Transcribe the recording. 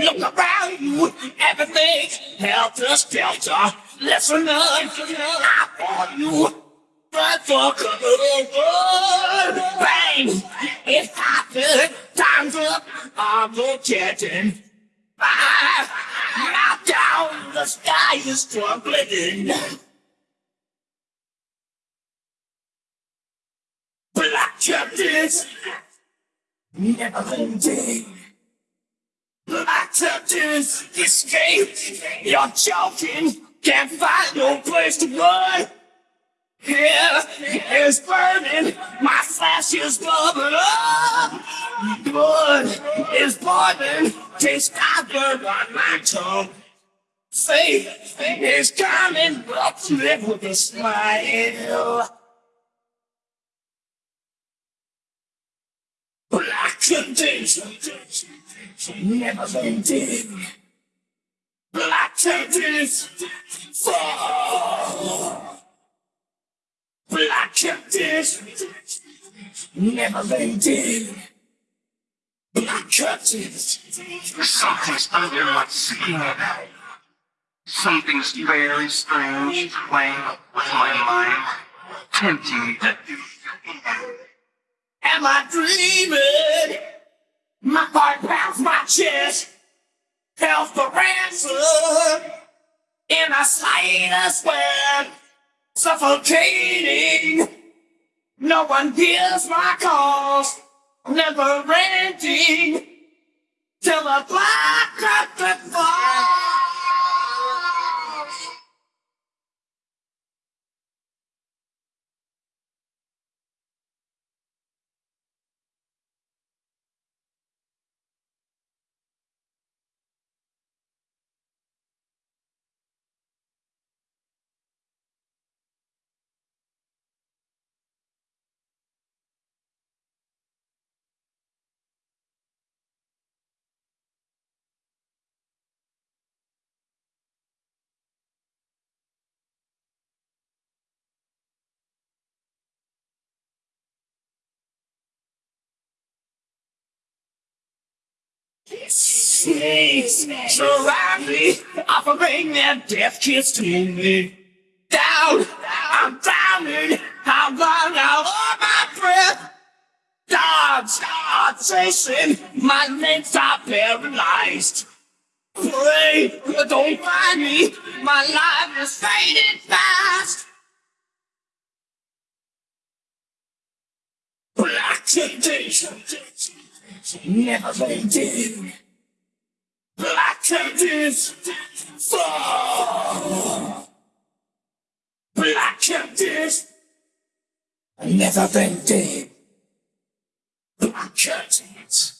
Look around you, everything's helter skelter. Listen up, I want you. Run for cover, bang! It's happened, time's up, I'm protecting. Ah, now down, the sky is trembling. Black captains, never ending. Black captains, escape. You're joking, can't find no place to run. Here is burning, my flesh is bubbling up. Blood is boiling, taste copper on my tongue. Faith is coming, but live with a smile. Black curtains, never ending. Black curtains, fall. Black curtains, never been ending. Black curtains. Something's under my skin. Something's very strange playing with my mind, tempting me to do. Am I dreaming? My heart pounds my chest. Hell for ransom. In a slightest web. Suffocating. No one hears my calls. Never ending. Till the black Snakes surround me, offering their death kiss to me. Down, I'm drowning, I'm running out of my breath. Dogs are chasing, my legs are paralyzed. Pray, don't find me, my life is fading fast. Black temptation, never ending. Black temptations fall. Black temptations never ending. Black curtains.